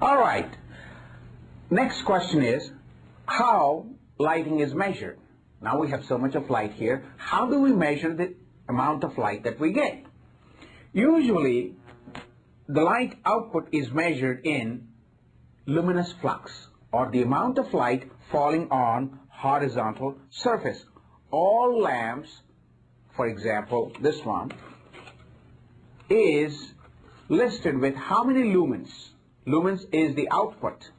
All right. Next question is how lighting is measured. Now we have so much of light here. How do we measure the amount of light that we get? Usually, the light output is measured in luminous flux or the amount of light falling on horizontal surface. All lamps, for example, this one, is listed with how many lumens. Lumens is the output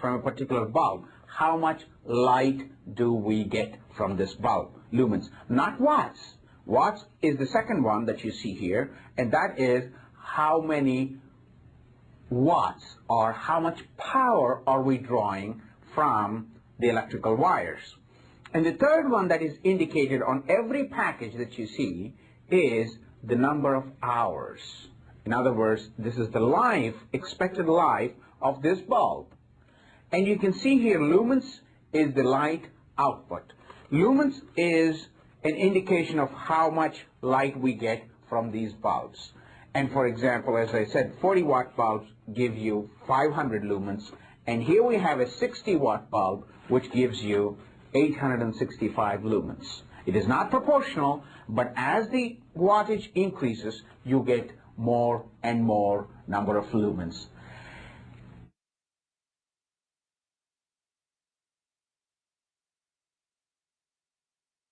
from a particular bulb. How much light do we get from this bulb? Lumens, not watts. Watts is the second one that you see here, and that is how many watts or how much power are we drawing from the electrical wires. And the third one that is indicated on every package that you see is the number of hours. In other words, this is the life, expected life of this bulb. And you can see here lumens is the light output. Lumens is an indication of how much light we get from these bulbs. And for example, as I said, 40 watt bulbs give you 500 lumens. And here we have a 60 watt bulb, which gives you 865 lumens. It is not proportional, but as the wattage increases, you get more and more number of lumens.